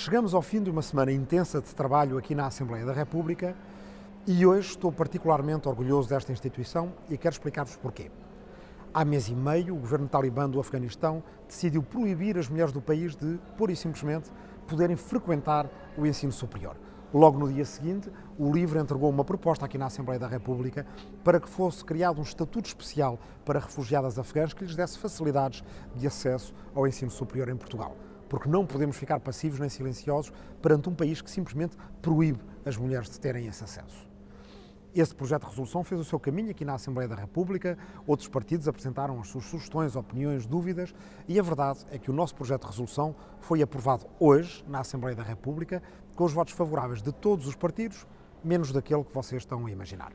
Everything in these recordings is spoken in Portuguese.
Chegamos ao fim de uma semana intensa de trabalho aqui na Assembleia da República e hoje estou particularmente orgulhoso desta instituição e quero explicar-vos porquê. Há mês e meio, o governo talibã do Afeganistão decidiu proibir as mulheres do país de, pura e simplesmente, poderem frequentar o ensino superior. Logo no dia seguinte, o LIVRE entregou uma proposta aqui na Assembleia da República para que fosse criado um estatuto especial para refugiadas afegãs que lhes desse facilidades de acesso ao ensino superior em Portugal. Porque não podemos ficar passivos nem silenciosos perante um país que simplesmente proíbe as mulheres de terem esse acesso. Esse projeto de resolução fez o seu caminho aqui na Assembleia da República, outros partidos apresentaram as suas sugestões, opiniões, dúvidas e a verdade é que o nosso projeto de resolução foi aprovado hoje na Assembleia da República com os votos favoráveis de todos os partidos, menos daquele que vocês estão a imaginar.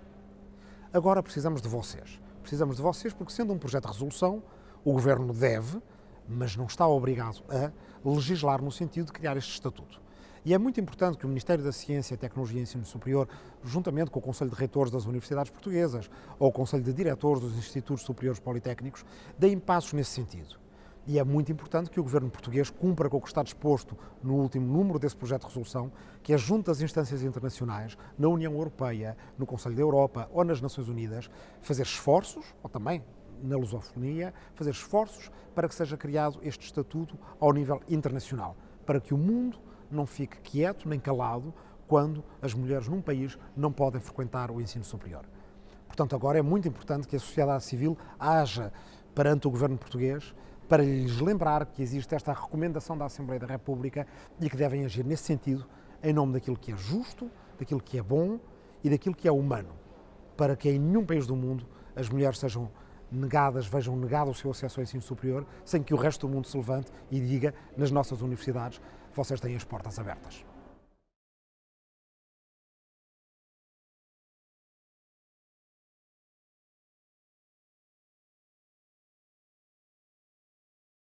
Agora precisamos de vocês. Precisamos de vocês porque, sendo um projeto de resolução, o Governo deve, mas não está obrigado a, legislar no sentido de criar este estatuto. E é muito importante que o Ministério da Ciência, Tecnologia e Ensino Superior, juntamente com o Conselho de Reitores das Universidades Portuguesas ou o Conselho de Diretores dos Institutos Superiores Politécnicos, deem passos nesse sentido. E é muito importante que o governo português cumpra com o que está disposto no último número desse projeto de resolução, que é junto às instâncias internacionais, na União Europeia, no Conselho da Europa ou nas Nações Unidas, fazer esforços, ou também na lusofonia, fazer esforços para que seja criado este estatuto ao nível internacional, para que o mundo não fique quieto nem calado quando as mulheres num país não podem frequentar o ensino superior. Portanto, agora é muito importante que a sociedade civil haja perante o governo português para lhes lembrar que existe esta recomendação da Assembleia da República e que devem agir nesse sentido, em nome daquilo que é justo, daquilo que é bom e daquilo que é humano, para que em nenhum país do mundo as mulheres sejam negadas, vejam negado o seu acesso ao ensino superior, sem que o resto do mundo se levante e diga nas nossas universidades vocês têm as portas abertas.